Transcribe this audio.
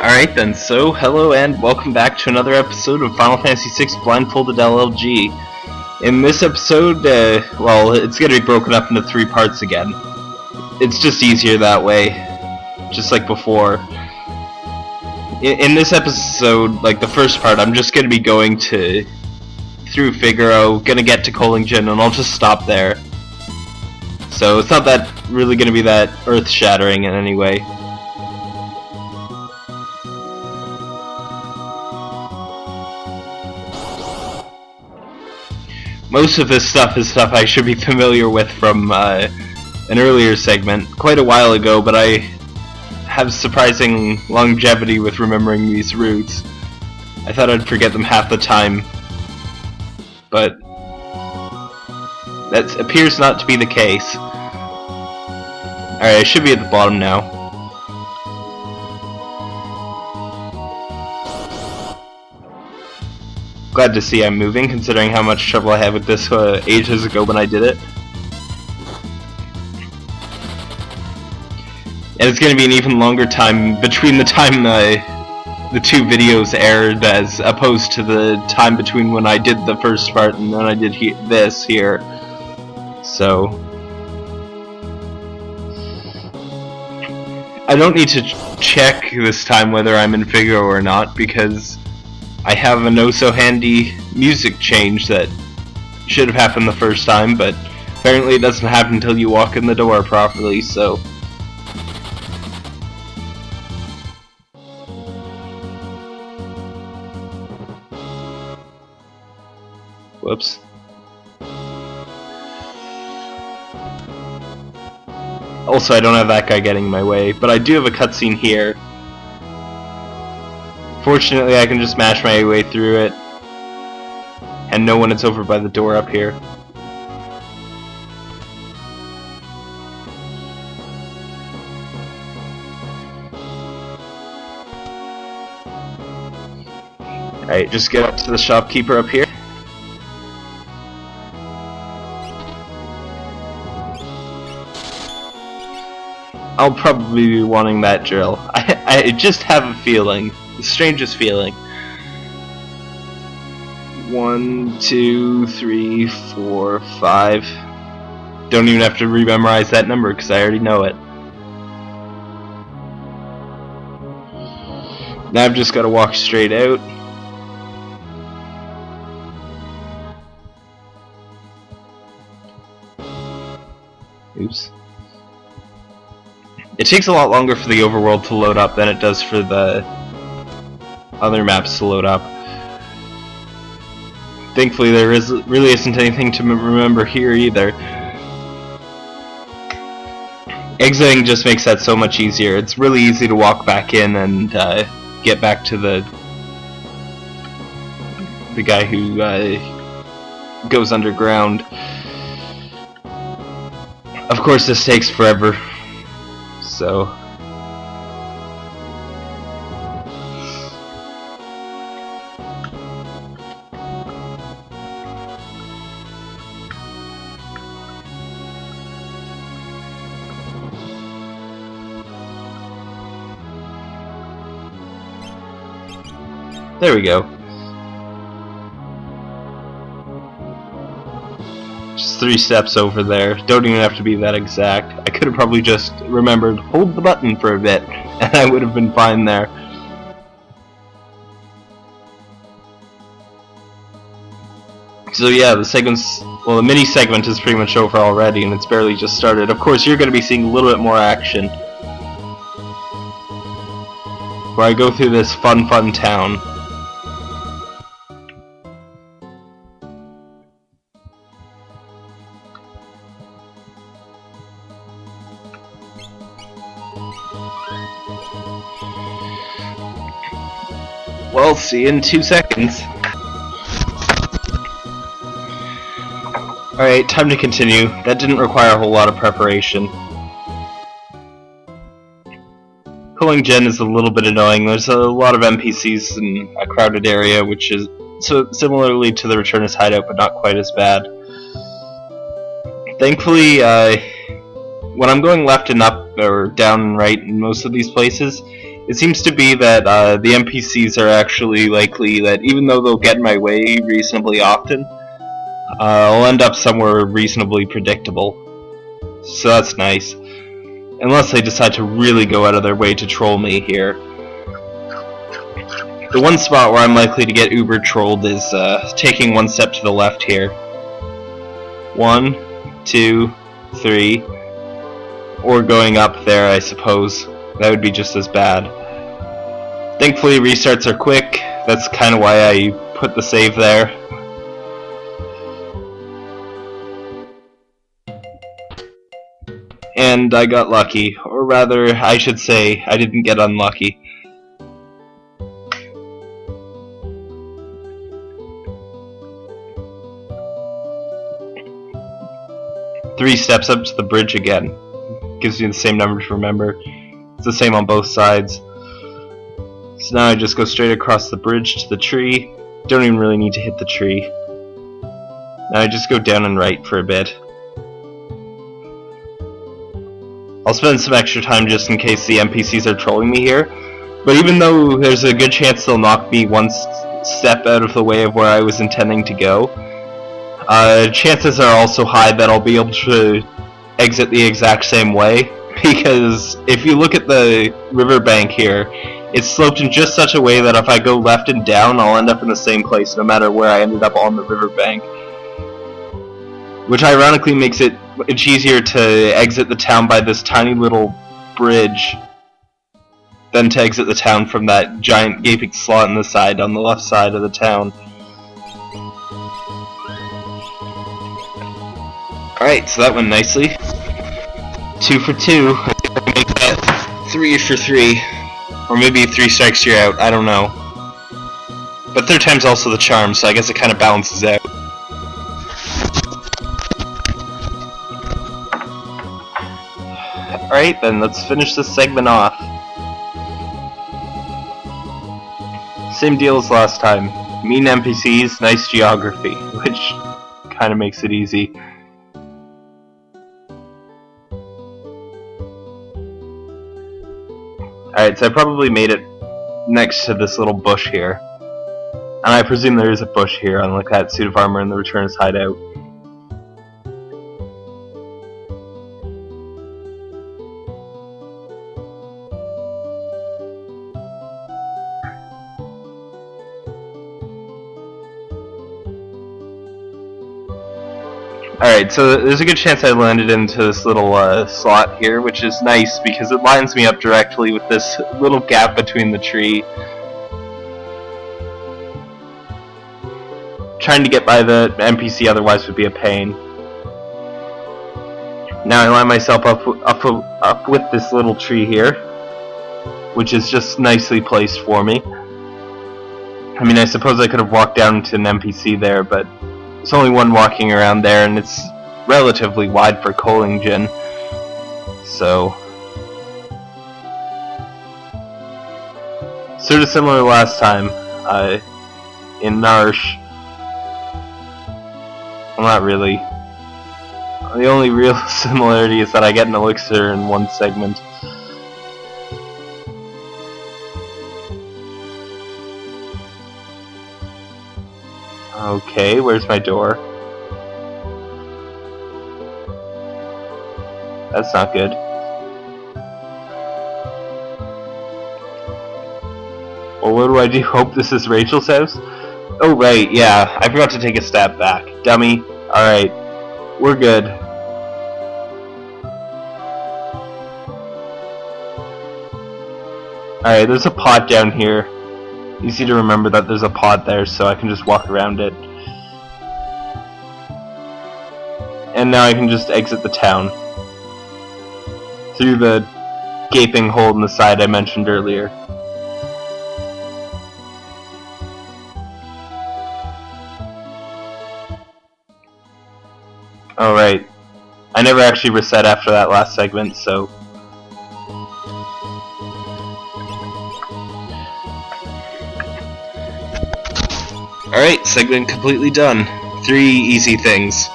Alright then, so hello and welcome back to another episode of Final Fantasy VI Blindfolded LLG. In this episode, uh, well, it's going to be broken up into three parts again. It's just easier that way, just like before. In, in this episode, like the first part, I'm just going to be going to through Figaro, gonna get to Kohlingen, and I'll just stop there. So it's not that really gonna be that earth-shattering in any way. Most of this stuff is stuff I should be familiar with from uh, an earlier segment, quite a while ago, but I have surprising longevity with remembering these routes. I thought I'd forget them half the time, but that appears not to be the case. Alright, I should be at the bottom now. Glad to see I'm moving, considering how much trouble I had with this uh, ages ago when I did it. And it's going to be an even longer time between the time the two videos aired as opposed to the time between when I did the first part and then I did he this here. So... I don't need to ch check this time whether I'm in Figaro or not because I have a no-so-handy music change that should have happened the first time, but apparently it doesn't happen until you walk in the door properly, so... Whoops. Also, I don't have that guy getting in my way, but I do have a cutscene here Fortunately, I can just smash my way through it and know when it's over by the door up here. Alright, just get up to the shopkeeper up here. I'll probably be wanting that drill. I, I just have a feeling the strangest feeling. One, two, three, four, five. Don't even have to rememorize that number because I already know it. Now I've just got to walk straight out. Oops. It takes a lot longer for the overworld to load up than it does for the other maps to load up. Thankfully there is really isn't anything to remember here either. Exiting just makes that so much easier. It's really easy to walk back in and uh, get back to the the guy who uh, goes underground. Of course this takes forever, so There we go. Just three steps over there. Don't even have to be that exact. I could have probably just remembered, hold the button for a bit, and I would have been fine there. So yeah, the segment's, well the mini segment is pretty much over already and it's barely just started. Of course you're going to be seeing a little bit more action. Where I go through this fun fun town. In two seconds. Alright, time to continue. That didn't require a whole lot of preparation. Kohlingen is a little bit annoying. There's a lot of NPCs in a crowded area, which is so similarly to the Returners hideout, but not quite as bad. Thankfully, uh, when I'm going left and up, or down and right in most of these places, It seems to be that uh, the NPCs are actually likely that even though they'll get in my way reasonably often, uh, I'll end up somewhere reasonably predictable. So that's nice. Unless they decide to really go out of their way to troll me here. The one spot where I'm likely to get uber trolled is uh, taking one step to the left here. One, two, three, or going up there, I suppose. That would be just as bad. Thankfully, restarts are quick. That's kind of why I put the save there. And I got lucky. Or rather, I should say, I didn't get unlucky. Three steps up to the bridge again gives you the same number to remember. It's the same on both sides. So now I just go straight across the bridge to the tree. Don't even really need to hit the tree. Now I just go down and right for a bit. I'll spend some extra time just in case the NPCs are trolling me here. But even though there's a good chance they'll knock me one step out of the way of where I was intending to go, uh, chances are also high that I'll be able to exit the exact same way because if you look at the riverbank here, it's sloped in just such a way that if I go left and down, I'll end up in the same place no matter where I ended up on the riverbank. Which ironically makes it much easier to exit the town by this tiny little bridge than to exit the town from that giant gaping slot in the side on the left side of the town. Alright, so that went nicely. Two for two. Make that three for three. Or maybe three strikes you're out, I don't know. But third time's also the charm, so I guess it kind of balances out. Alright then, let's finish this segment off. Same deal as last time. Mean NPCs, nice geography, which kind of makes it easy. Alright, so I probably made it next to this little bush here. And I presume there is a bush here, unlike that suit of armor in the Returners hideout. Alright, so there's a good chance I landed into this little uh, slot here, which is nice because it lines me up directly with this little gap between the tree. Trying to get by the NPC otherwise would be a pain. Now I line myself up, up, up with this little tree here, which is just nicely placed for me. I mean, I suppose I could have walked down to an NPC there, but there's only one walking around there, and it's relatively wide for Kohlingen. So... Sort of similar last time, uh, in Narshe. Well, not really. The only real similarity is that I get an elixir in one segment. Okay, where's my door? That's not good. Well, what do I do? Hope this is Rachel's house? Oh, right, yeah. I forgot to take a step back. Dummy. Alright. We're good. Alright, there's a pot down here. Easy to remember that there's a pod there, so I can just walk around it. And now I can just exit the town. Through the gaping hole in the side I mentioned earlier. Alright. I never actually reset after that last segment, so Alright, segment completely done. Three easy things.